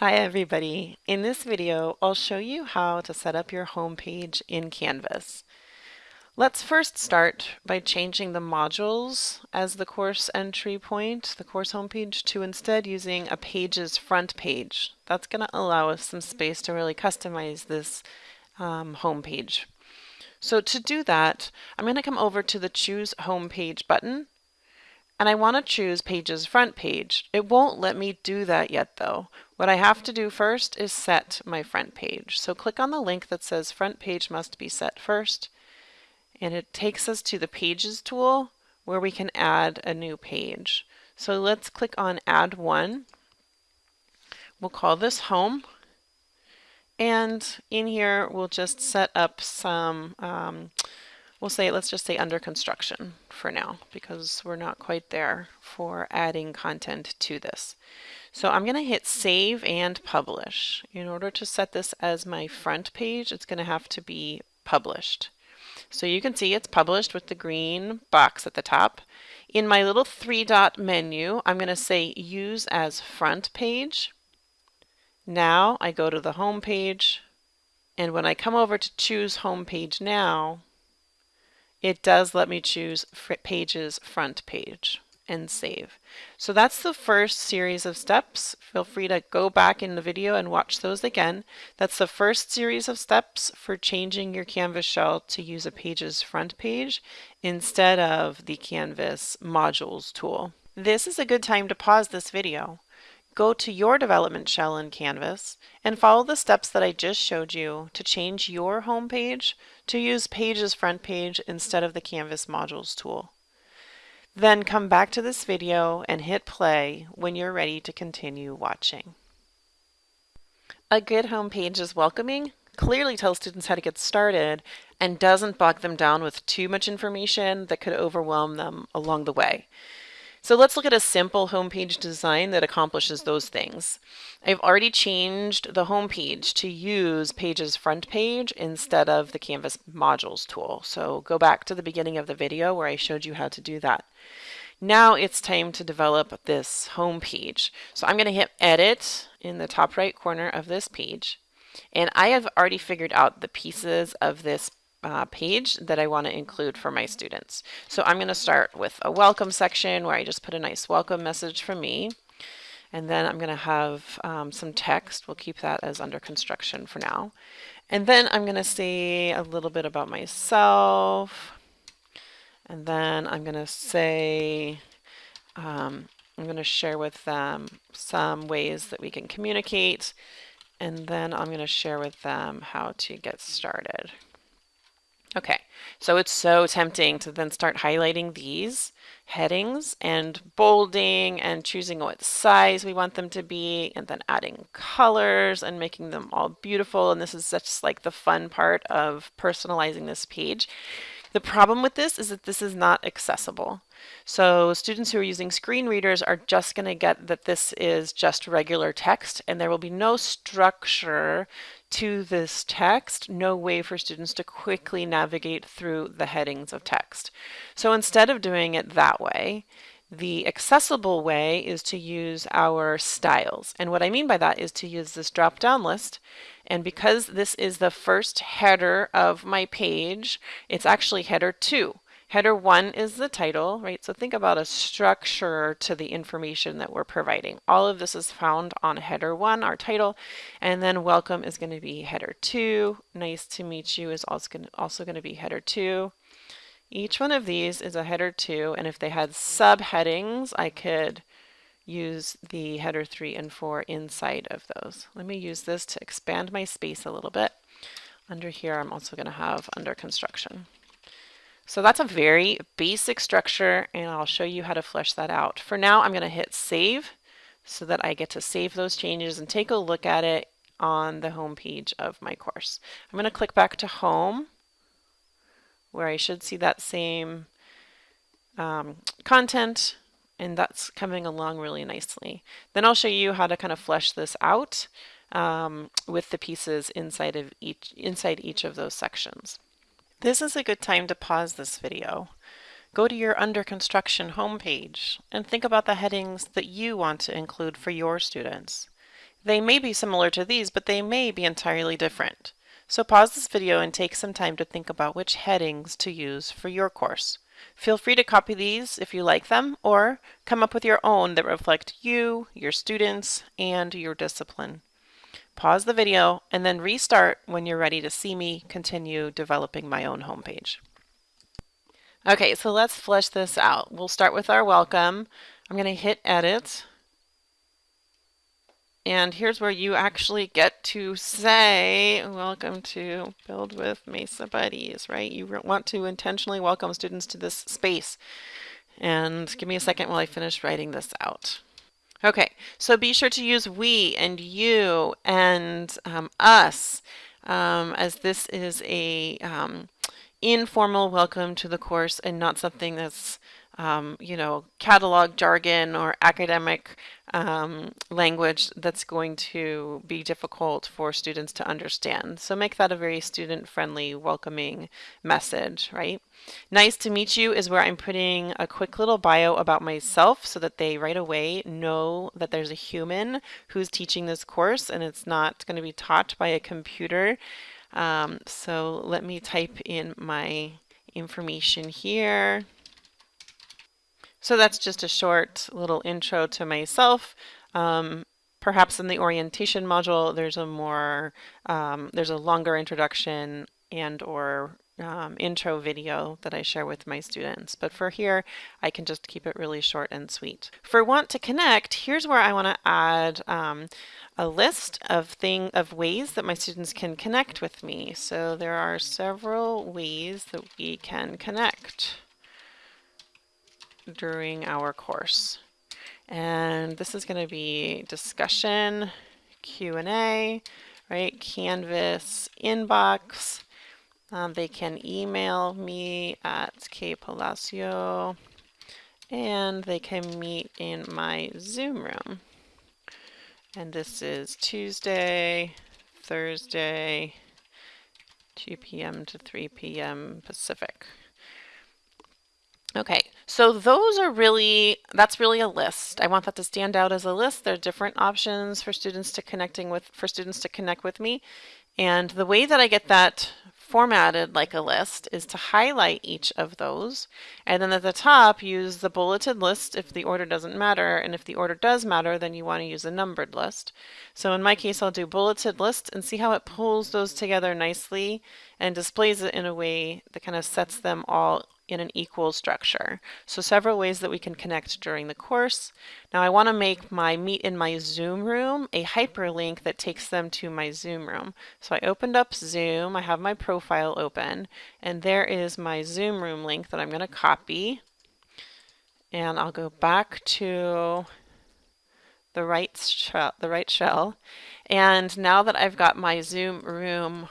Hi everybody. In this video, I'll show you how to set up your home page in Canvas. Let's first start by changing the modules as the course entry point, the course homepage, to instead using a page's front page. That's going to allow us some space to really customize this um, homepage. So to do that, I'm going to come over to the Choose Homepage button and I want to choose Page's front page. It won't let me do that yet though. What I have to do first is set my front page. So click on the link that says front page must be set first and it takes us to the pages tool where we can add a new page. So let's click on add one. We'll call this home and in here we'll just set up some um, we'll say, let's just say under construction for now because we're not quite there for adding content to this. So I'm going to hit save and publish. In order to set this as my front page, it's going to have to be published. So you can see it's published with the green box at the top. In my little three dot menu, I'm going to say use as front page. Now I go to the home page and when I come over to choose home page now, it does let me choose pages front page and save. So that's the first series of steps. Feel free to go back in the video and watch those again. That's the first series of steps for changing your Canvas shell to use a page's front page instead of the Canvas modules tool. This is a good time to pause this video go to your development shell in Canvas and follow the steps that I just showed you to change your home page to use Page's front page instead of the Canvas modules tool. Then come back to this video and hit play when you're ready to continue watching. A good home page is welcoming, clearly tells students how to get started, and doesn't bog them down with too much information that could overwhelm them along the way. So let's look at a simple homepage design that accomplishes those things. I've already changed the homepage to use Page's front page instead of the Canvas modules tool. So go back to the beginning of the video where I showed you how to do that. Now it's time to develop this home page. So I'm going to hit edit in the top right corner of this page. And I have already figured out the pieces of this uh, page that I want to include for my students. So I'm going to start with a welcome section where I just put a nice welcome message from me. And then I'm going to have um, some text. We'll keep that as under construction for now. And then I'm going to say a little bit about myself. And then I'm going to say, um, I'm going to share with them some ways that we can communicate. And then I'm going to share with them how to get started. Okay, so it's so tempting to then start highlighting these headings and bolding and choosing what size we want them to be and then adding colors and making them all beautiful. And this is just like the fun part of personalizing this page. The problem with this is that this is not accessible. So students who are using screen readers are just going to get that this is just regular text and there will be no structure to this text, no way for students to quickly navigate through the headings of text. So instead of doing it that way, the accessible way is to use our styles. And what I mean by that is to use this drop-down list. And because this is the first header of my page, it's actually header 2. Header 1 is the title, right? So think about a structure to the information that we're providing. All of this is found on header 1, our title, and then welcome is going to be header 2. Nice to meet you is also going to, be header 2. Each one of these is a header 2, and if they had subheadings, I could use the header 3 and 4 inside of those. Let me use this to expand my space a little bit. Under here, I'm also going to have under construction. So that's a very basic structure, and I'll show you how to flesh that out. For now, I'm going to hit save so that I get to save those changes and take a look at it on the home page of my course. I'm going to click back to home where I should see that same um, content and that's coming along really nicely. Then I'll show you how to kind of flesh this out um, with the pieces inside of each inside each of those sections. This is a good time to pause this video. Go to your under construction homepage and think about the headings that you want to include for your students. They may be similar to these, but they may be entirely different. So pause this video and take some time to think about which headings to use for your course. Feel free to copy these if you like them, or come up with your own that reflect you, your students, and your discipline. Pause the video and then restart when you're ready to see me continue developing my own homepage. Okay, so let's flesh this out. We'll start with our welcome. I'm going to hit edit. And here's where you actually get to say, welcome to Build with Mesa Buddies, right? You want to intentionally welcome students to this space. And give me a second while I finish writing this out. Okay, so be sure to use we and you and um, us um, as this is a um, informal welcome to the course and not something that's um, you know, catalog jargon or academic um, language that's going to be difficult for students to understand. So make that a very student-friendly, welcoming message, right? Nice to meet you is where I'm putting a quick little bio about myself so that they right away know that there's a human who's teaching this course and it's not going to be taught by a computer. Um, so let me type in my information here. So that's just a short little intro to myself. Um, perhaps in the orientation module, there's a more, um, there's a longer introduction and or um, intro video that I share with my students. But for here, I can just keep it really short and sweet. For want to connect, here's where I want to add um, a list of thing of ways that my students can connect with me. So there are several ways that we can connect during our course. And this is going to be discussion, Q&A, right? Canvas inbox. Um, they can email me at kpalacio and they can meet in my Zoom room. And this is Tuesday, Thursday, 2 p.m. to 3 p.m. Pacific. Okay, so those are really, that's really a list. I want that to stand out as a list. There are different options for students to connecting with, for students to connect with me. And the way that I get that formatted like a list is to highlight each of those and then at the top use the bulleted list if the order doesn't matter and if the order does matter then you want to use a numbered list. So in my case I'll do bulleted list and see how it pulls those together nicely and displays it in a way that kind of sets them all in an equal structure. So several ways that we can connect during the course. Now I want to make my meet in my Zoom room a hyperlink that takes them to my Zoom room. So I opened up Zoom, I have my profile open, and there is my Zoom room link that I'm going to copy. And I'll go back to the right shell, the right shell. And now that I've got my Zoom room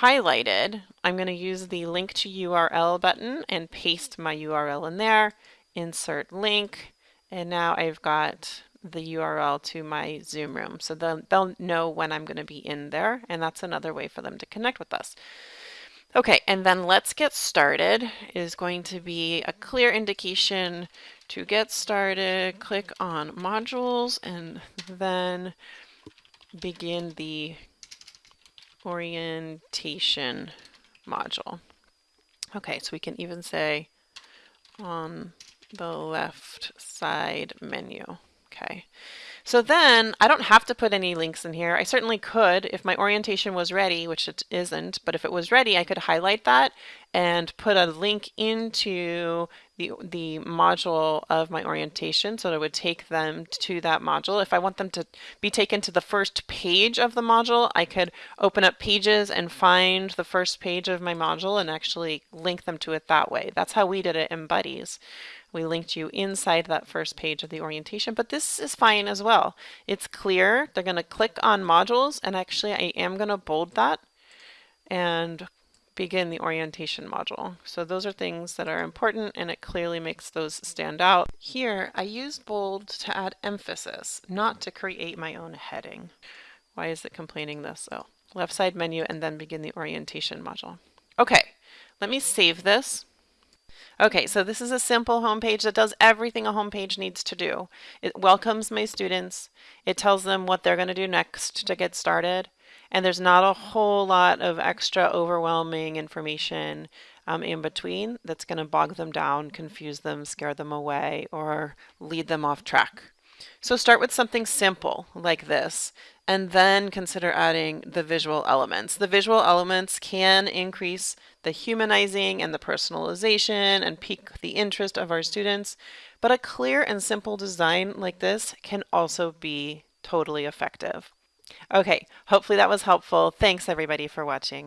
highlighted, I'm going to use the link to URL button and paste my URL in there, insert link, and now I've got the URL to my Zoom room. So they'll, they'll know when I'm going to be in there, and that's another way for them to connect with us. Okay, and then let's get started is going to be a clear indication to get started. Click on modules and then begin the orientation module. Okay, so we can even say on the left side menu. Okay, so then I don't have to put any links in here. I certainly could if my orientation was ready, which it isn't, but if it was ready, I could highlight that and put a link into the, the module of my orientation so that it would take them to that module. If I want them to be taken to the first page of the module, I could open up pages and find the first page of my module and actually link them to it that way. That's how we did it in Buddies. We linked you inside that first page of the orientation, but this is fine as well. It's clear. They're going to click on modules, and actually I am going to bold that and begin the orientation module. So those are things that are important and it clearly makes those stand out. Here I used bold to add emphasis, not to create my own heading. Why is it complaining this? Oh, left side menu and then begin the orientation module. Okay, let me save this. Okay, so this is a simple homepage that does everything a homepage needs to do. It welcomes my students, it tells them what they're going to do next to get started, and there's not a whole lot of extra overwhelming information um, in between that's going to bog them down, confuse them, scare them away, or lead them off track. So start with something simple like this and then consider adding the visual elements. The visual elements can increase the humanizing and the personalization and pique the interest of our students, but a clear and simple design like this can also be totally effective. Okay, hopefully that was helpful. Thanks everybody for watching.